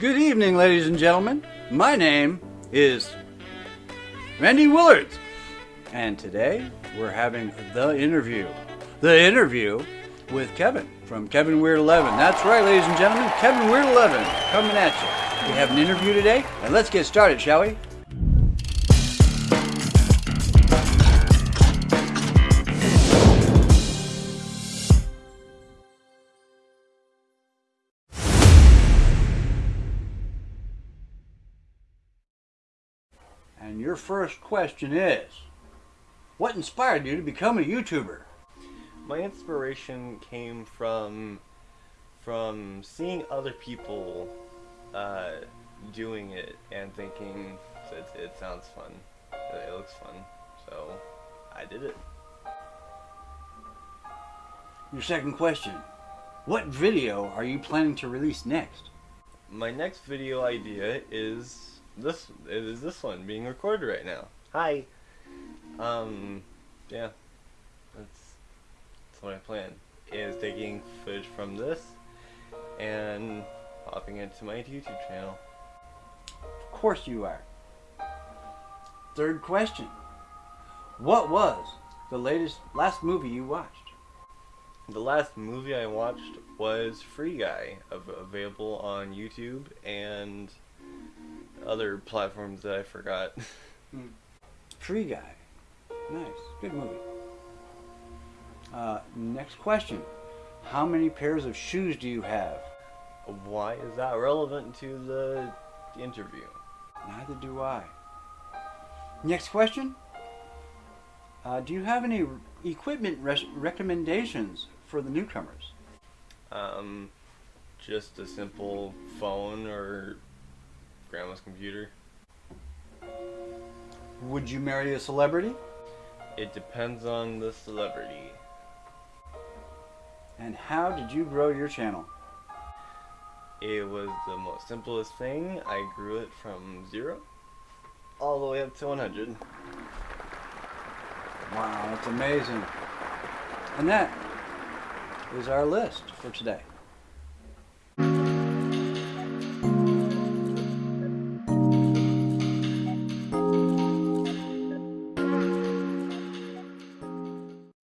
Good evening, ladies and gentlemen. My name is Randy Willards, and today we're having the interview. The interview with Kevin from Kevin Weird 11. That's right, ladies and gentlemen, Kevin Weird 11 coming at you. We have an interview today, and let's get started, shall we? Your first question is What inspired you to become a YouTuber? My inspiration came from from seeing other people uh, doing it and thinking it, it sounds fun, it, it looks fun, so I did it. Your second question What video are you planning to release next? My next video idea is this is this one being recorded right now. Hi. Um, yeah, that's that's what I plan. Is taking footage from this and popping it to my YouTube channel. Of course you are. Third question What was the latest, last movie you watched? The last movie I watched was Free Guy, available on YouTube and other platforms that I forgot. Free Guy. Nice. Good movie. Uh, next question How many pairs of shoes do you have? Why is that relevant to the interview? Neither do I. Next question. Uh, do you have any equipment res- recommendations for the newcomers? Um, just a simple phone or grandma's computer. Would you marry a celebrity? It depends on the celebrity. And how did you grow your channel? It was the most simplest thing. I grew it from zero all the way up to 100. Wow, that's amazing. And that is our list for today.